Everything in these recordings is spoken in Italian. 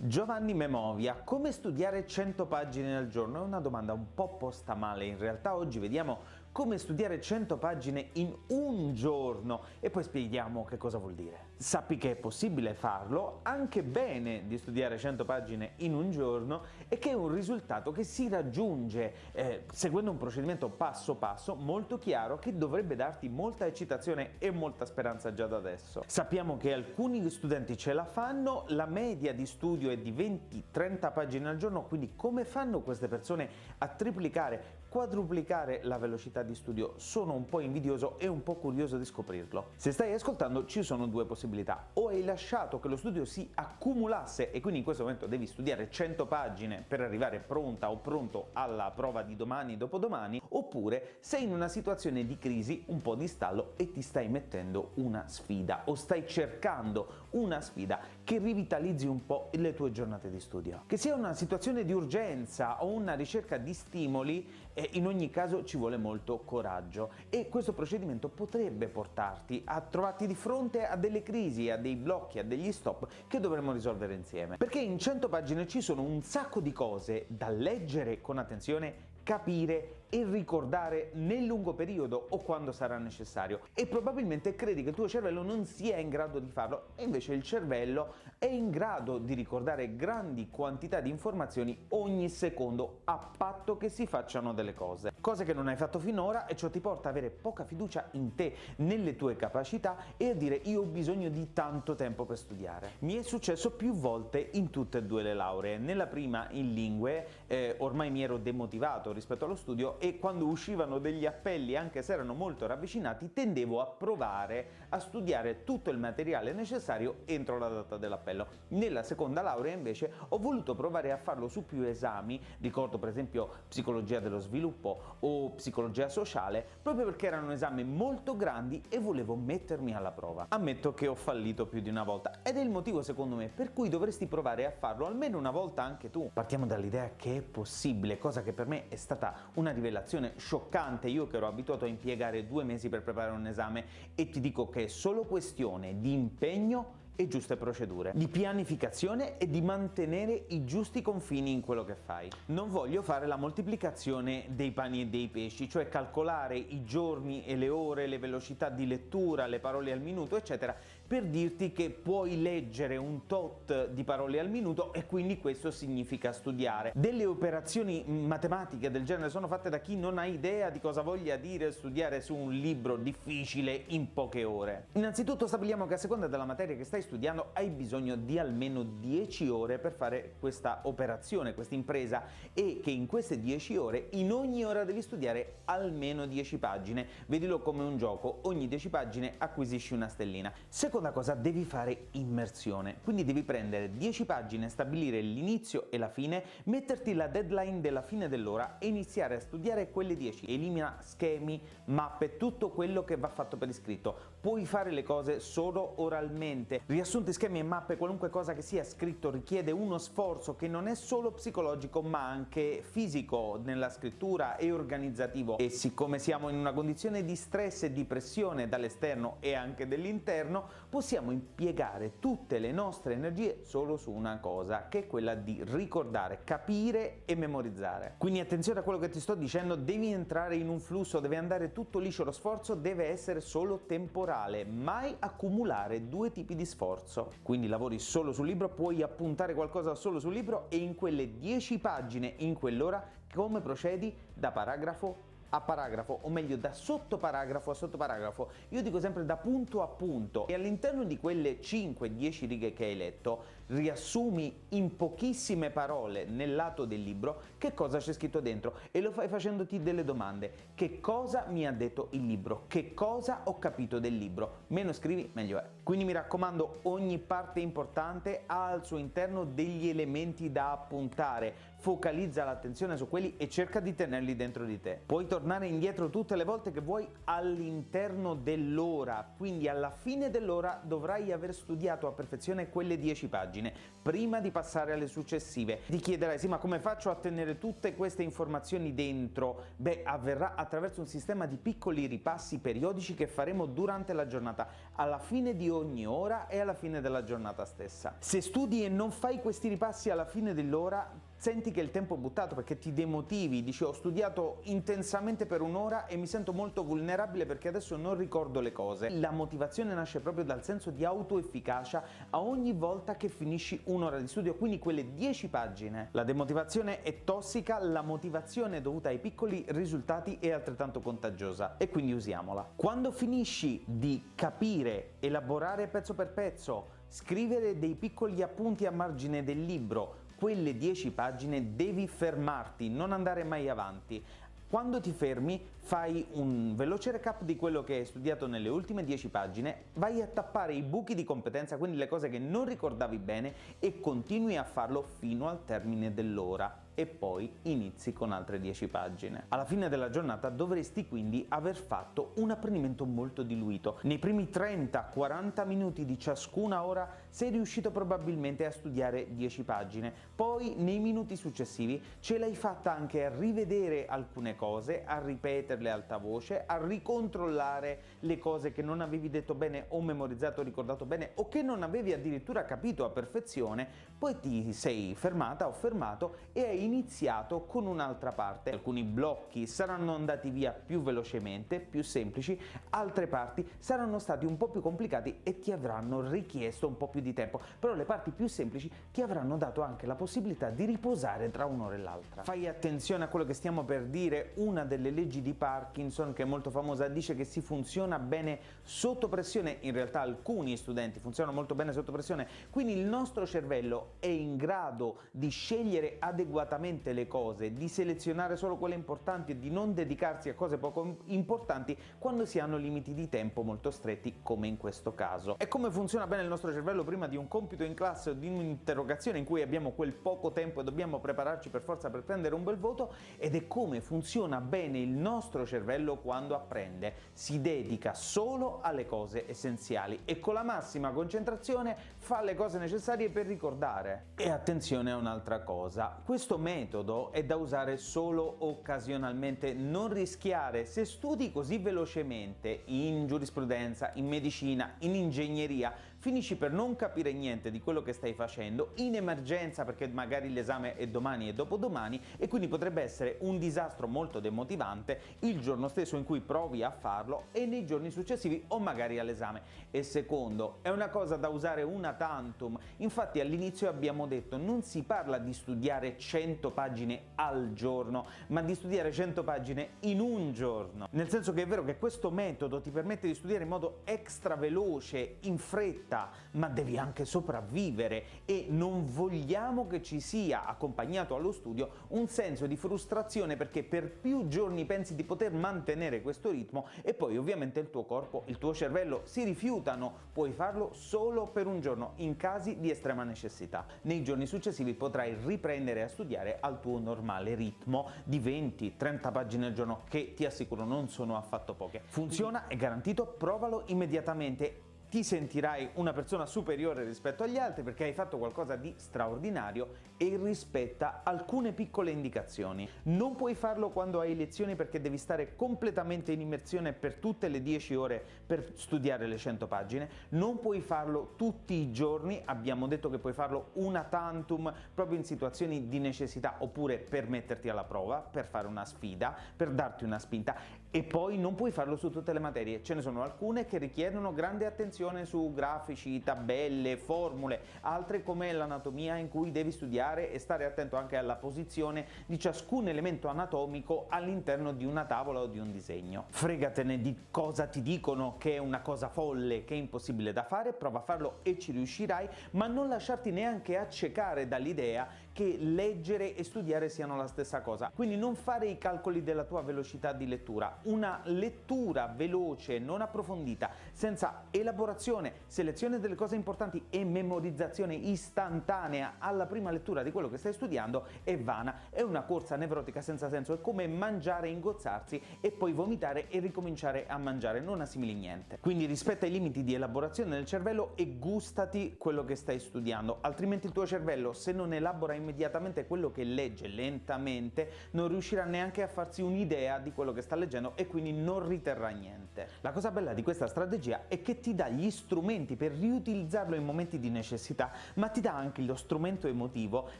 Giovanni Memovia, come studiare 100 pagine al giorno? È una domanda un po' posta male, in realtà oggi vediamo come studiare 100 pagine in un giorno e poi spieghiamo che cosa vuol dire. Sappi che è possibile farlo, anche bene di studiare 100 pagine in un giorno e che è un risultato che si raggiunge eh, seguendo un procedimento passo passo molto chiaro che dovrebbe darti molta eccitazione e molta speranza già da adesso. Sappiamo che alcuni studenti ce la fanno, la media di studio è di 20-30 pagine al giorno, quindi come fanno queste persone a triplicare, quadruplicare la velocità di studio. Sono un po' invidioso e un po' curioso di scoprirlo. Se stai ascoltando ci sono due possibilità, o hai lasciato che lo studio si accumulasse e quindi in questo momento devi studiare 100 pagine per arrivare pronta o pronto alla prova di domani dopodomani, oppure sei in una situazione di crisi, un po' di stallo e ti stai mettendo una sfida o stai cercando una sfida che rivitalizzi un po' le tue giornate di studio. Che sia una situazione di urgenza o una ricerca di stimoli, eh, in ogni caso ci vuole molto coraggio e questo procedimento potrebbe portarti a trovarti di fronte a delle crisi, a dei blocchi, a degli stop che dovremmo risolvere insieme. Perché in 100 pagine ci sono un sacco di cose da leggere con attenzione capire e ricordare nel lungo periodo o quando sarà necessario. E probabilmente credi che il tuo cervello non sia in grado di farlo e invece il cervello è in grado di ricordare grandi quantità di informazioni ogni secondo a patto che si facciano delle cose. Cose che non hai fatto finora e ciò ti porta ad avere poca fiducia in te, nelle tue capacità e a dire io ho bisogno di tanto tempo per studiare. Mi è successo più volte in tutte e due le lauree. Nella prima in lingue eh, ormai mi ero demotivato rispetto allo studio e quando uscivano degli appelli, anche se erano molto ravvicinati, tendevo a provare a studiare tutto il materiale necessario entro la data dell'appello. Nella seconda laurea invece ho voluto provare a farlo su più esami, ricordo per esempio psicologia dello sviluppo o psicologia sociale, proprio perché erano esami molto grandi e volevo mettermi alla prova. Ammetto che ho fallito più di una volta ed è il motivo secondo me per cui dovresti provare a farlo almeno una volta anche tu. Partiamo dall'idea che è possibile, cosa che per me è stata una rivelazione scioccante, io che ero abituato a impiegare due mesi per preparare un esame e ti dico che è solo questione di impegno e giuste procedure, di pianificazione e di mantenere i giusti confini in quello che fai. Non voglio fare la moltiplicazione dei pani e dei pesci, cioè calcolare i giorni e le ore, le velocità di lettura, le parole al minuto, eccetera, per dirti che puoi leggere un tot di parole al minuto e quindi questo significa studiare. Delle operazioni matematiche del genere sono fatte da chi non ha idea di cosa voglia dire studiare su un libro difficile in poche ore. Innanzitutto stabiliamo che a seconda della materia che stai studiando hai bisogno di almeno 10 ore per fare questa operazione, questa impresa e che in queste 10 ore in ogni ora devi studiare almeno 10 pagine. Vedilo come un gioco, ogni 10 pagine acquisisci una stellina. Seconda cosa, devi fare immersione, quindi devi prendere 10 pagine, stabilire l'inizio e la fine, metterti la deadline della fine dell'ora e iniziare a studiare quelle 10. Elimina schemi, mappe, tutto quello che va fatto per iscritto. Puoi fare le cose solo oralmente, Riassunti, schemi e mappe, qualunque cosa che sia scritto richiede uno sforzo che non è solo psicologico ma anche fisico nella scrittura e organizzativo e siccome siamo in una condizione di stress e di pressione dall'esterno e anche dell'interno possiamo impiegare tutte le nostre energie solo su una cosa che è quella di ricordare, capire e memorizzare. Quindi attenzione a quello che ti sto dicendo, devi entrare in un flusso, deve andare tutto liscio, lo sforzo deve essere solo temporale, mai accumulare due tipi di sforzo. Quindi lavori solo sul libro, puoi appuntare qualcosa solo sul libro e in quelle 10 pagine in quell'ora come procedi da paragrafo a paragrafo, o meglio da sottoparagrafo a sottoparagrafo, io dico sempre da punto a punto. E all'interno di quelle 5-10 righe che hai letto riassumi in pochissime parole nel lato del libro che cosa c'è scritto dentro e lo fai facendoti delle domande. Che cosa mi ha detto il libro? Che cosa ho capito del libro? Meno scrivi meglio è. Quindi mi raccomando ogni parte importante ha al suo interno degli elementi da appuntare, focalizza l'attenzione su quelli e cerca di tenerli dentro di te. Puoi tornare indietro tutte le volte che vuoi all'interno dell'ora, quindi alla fine dell'ora dovrai aver studiato a perfezione quelle 10 pagine pagine prima di passare alle successive. Ti chiederai, sì ma come faccio a tenere tutte queste informazioni dentro? Beh, avverrà attraverso un sistema di piccoli ripassi periodici che faremo durante la giornata, alla fine di ogni ora e alla fine della giornata stessa. Se studi e non fai questi ripassi alla fine dell'ora, senti che il tempo è buttato perché ti demotivi, dici ho studiato intensamente per un'ora e mi sento molto vulnerabile perché adesso non ricordo le cose. La motivazione nasce proprio dal senso di autoefficacia a ogni volta che finisci un'ora di studio, quindi quelle 10 pagine. La demotivazione è tossica, la motivazione dovuta ai piccoli risultati è altrettanto contagiosa e quindi usiamola. Quando finisci di capire, elaborare pezzo per pezzo, scrivere dei piccoli appunti a margine del libro, quelle 10 pagine devi fermarti, non andare mai avanti. Quando ti fermi fai un veloce recap di quello che hai studiato nelle ultime 10 pagine, vai a tappare i buchi di competenza, quindi le cose che non ricordavi bene e continui a farlo fino al termine dell'ora e poi inizi con altre 10 pagine. Alla fine della giornata dovresti quindi aver fatto un apprendimento molto diluito. Nei primi 30-40 minuti di ciascuna ora sei riuscito probabilmente a studiare 10 pagine, poi nei minuti successivi ce l'hai fatta anche a rivedere alcune cose, a ripeterle alta voce, a ricontrollare le cose che non avevi detto bene o memorizzato o ricordato bene o che non avevi addirittura capito a perfezione, poi ti sei fermata o fermato e hai iniziato con un'altra parte. Alcuni blocchi saranno andati via più velocemente, più semplici, altre parti saranno stati un po' più complicati e ti avranno richiesto un po' più di tempo, però le parti più semplici ti avranno dato anche la possibilità di riposare tra un'ora e l'altra. Fai attenzione a quello che stiamo per dire, una delle leggi di Parkinson che è molto famosa dice che si funziona bene sotto pressione, in realtà alcuni studenti funzionano molto bene sotto pressione, quindi il nostro cervello è in grado di scegliere adeguatamente esattamente le cose, di selezionare solo quelle importanti e di non dedicarsi a cose poco importanti quando si hanno limiti di tempo molto stretti come in questo caso. E come funziona bene il nostro cervello prima di un compito in classe o di un'interrogazione in cui abbiamo quel poco tempo e dobbiamo prepararci per forza per prendere un bel voto ed è come funziona bene il nostro cervello quando apprende. Si dedica solo alle cose essenziali e con la massima concentrazione fa le cose necessarie per ricordare. E attenzione a un'altra cosa, questo metodo è da usare solo occasionalmente, non rischiare, se studi così velocemente in giurisprudenza, in medicina, in ingegneria, finisci per non capire niente di quello che stai facendo, in emergenza perché magari l'esame è domani e dopodomani e quindi potrebbe essere un disastro molto demotivante il giorno stesso in cui provi a farlo e nei giorni successivi o magari all'esame. E secondo, è una cosa da usare una tantum, infatti all'inizio abbiamo detto non si parla di studiare 100 pagine al giorno, ma di studiare 100 pagine in un giorno, nel senso che è vero che questo metodo ti permette di studiare in modo extra veloce, in fretta, ma devi anche sopravvivere. E non vogliamo che ci sia accompagnato allo studio un senso di frustrazione perché per più giorni pensi di poter mantenere questo ritmo e poi ovviamente il tuo corpo, il tuo cervello si rifiutano, puoi farlo solo per un giorno in casi di estrema necessità. Nei giorni successivi potrai riprendere a studiare al tuo normale ritmo di 20-30 pagine al giorno che ti assicuro non sono affatto poche. Funziona, è garantito, provalo immediatamente ti sentirai una persona superiore rispetto agli altri perché hai fatto qualcosa di straordinario e rispetta alcune piccole indicazioni. Non puoi farlo quando hai lezioni perché devi stare completamente in immersione per tutte le 10 ore per studiare le 100 pagine, non puoi farlo tutti i giorni, abbiamo detto che puoi farlo una tantum proprio in situazioni di necessità oppure per metterti alla prova, per fare una sfida, per darti una spinta e poi non puoi farlo su tutte le materie, ce ne sono alcune che richiedono grande attenzione su grafici, tabelle, formule, altre come l'anatomia in cui devi studiare e stare attento anche alla posizione di ciascun elemento anatomico all'interno di una tavola o di un disegno. Fregatene di cosa ti dicono che è una cosa folle, che è impossibile da fare, prova a farlo e ci riuscirai, ma non lasciarti neanche accecare dall'idea che leggere e studiare siano la stessa cosa. Quindi non fare i calcoli della tua velocità di lettura. Una lettura veloce, non approfondita, senza elaborazione, selezione delle cose importanti e memorizzazione istantanea alla prima lettura di quello che stai studiando è vana. È una corsa nevrotica senza senso, è come mangiare, ingozzarsi e poi vomitare e ricominciare a mangiare, non assimili niente. Quindi rispetta i limiti di elaborazione del cervello e gustati quello che stai studiando, altrimenti il tuo cervello se non elabora immediatamente quello che legge lentamente non riuscirà neanche a farsi un'idea di quello che sta leggendo e quindi non riterrà niente. La cosa bella di questa strategia è che ti dà gli strumenti per riutilizzarlo in momenti di necessità, ma ti dà anche lo strumento emotivo,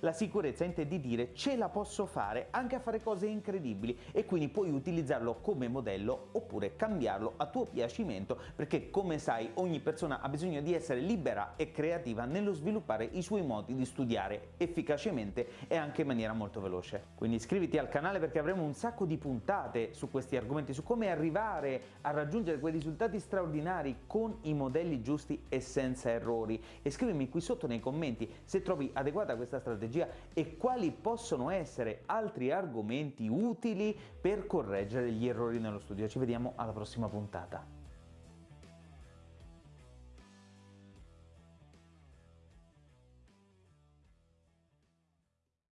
la sicurezza in te di dire ce la posso fare anche a fare cose incredibili e quindi puoi utilizzarlo come modello oppure cambiarlo a tuo piacimento perché come sai ogni persona ha bisogno di essere libera e creativa nello sviluppare i suoi modi di studiare efficacemente e anche in maniera molto veloce. Quindi iscriviti al canale perché avremo un sacco di puntate su questi argomenti, su come arrivare a raggiungere quei risultati straordinari con i modelli giusti e senza errori. E scrivimi qui sotto nei commenti se trovi adeguata questa strategia e quali possono essere altri argomenti utili per correggere gli errori nello studio. Ci vediamo alla prossima puntata.